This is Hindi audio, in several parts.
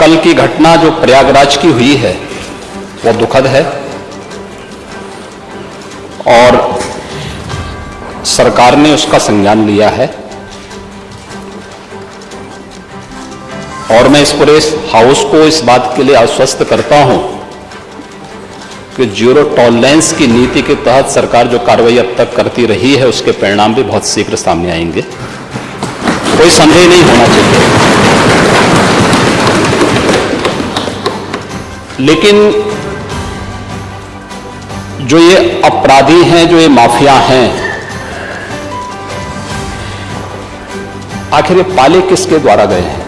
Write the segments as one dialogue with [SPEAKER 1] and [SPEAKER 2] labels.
[SPEAKER 1] कल की घटना जो प्रयागराज की हुई है वो दुखद है। और सरकार ने उसका संज्ञान लिया है। और मैं इस पूरे हाउस को इस बात के लिए आश्वस्त करता हूँ कि ज़ीरो टॉलरेंस की नीति के तहत सरकार जो कार्रवाई अब तक करती रही है, उसके परिणाम भी बहुत शीघ्र सामने आएँगे। कोई संदेह नहीं होना चाहिए। लेकिन जो ये अपराधी हैं जो ये माफिया हैं आखिर ये पाले किसके द्वारा गए हैं?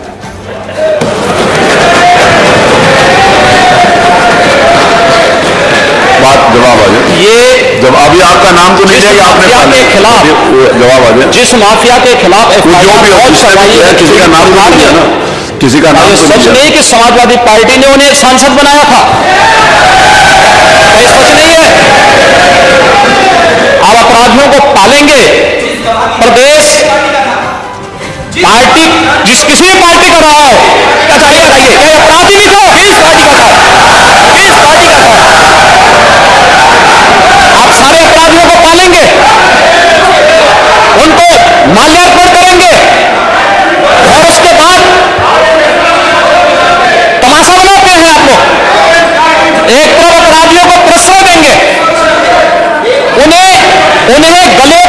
[SPEAKER 2] बात जवाब आ जाए
[SPEAKER 1] ये
[SPEAKER 2] जब अभी आपका नाम तो नहीं लिया आपने
[SPEAKER 1] माफिया के खिलाफ
[SPEAKER 2] जवाब आ जाए
[SPEAKER 1] जिस माफिया के खिलाफ
[SPEAKER 2] जो भी हो,
[SPEAKER 1] है,
[SPEAKER 2] किसी का नाम तो नहीं ना। किसी का नाम
[SPEAKER 1] ये
[SPEAKER 2] तो
[SPEAKER 1] सच
[SPEAKER 2] नहीं
[SPEAKER 1] कि समाजवादी पार्टी ने उन्हें एक सांसद बनाया था। सच नहीं है? आप अपराधियों को पालेंगे। प्रदेश पार्टी जिस किसी भी पार्टी का रहा है ये बताइए? क्या अपराधी भी था? किस पार्टी का था? किस पार्टी का था? आप सारे अपराधियों को पालेंगे। उनको माल्यार्पण उनके गले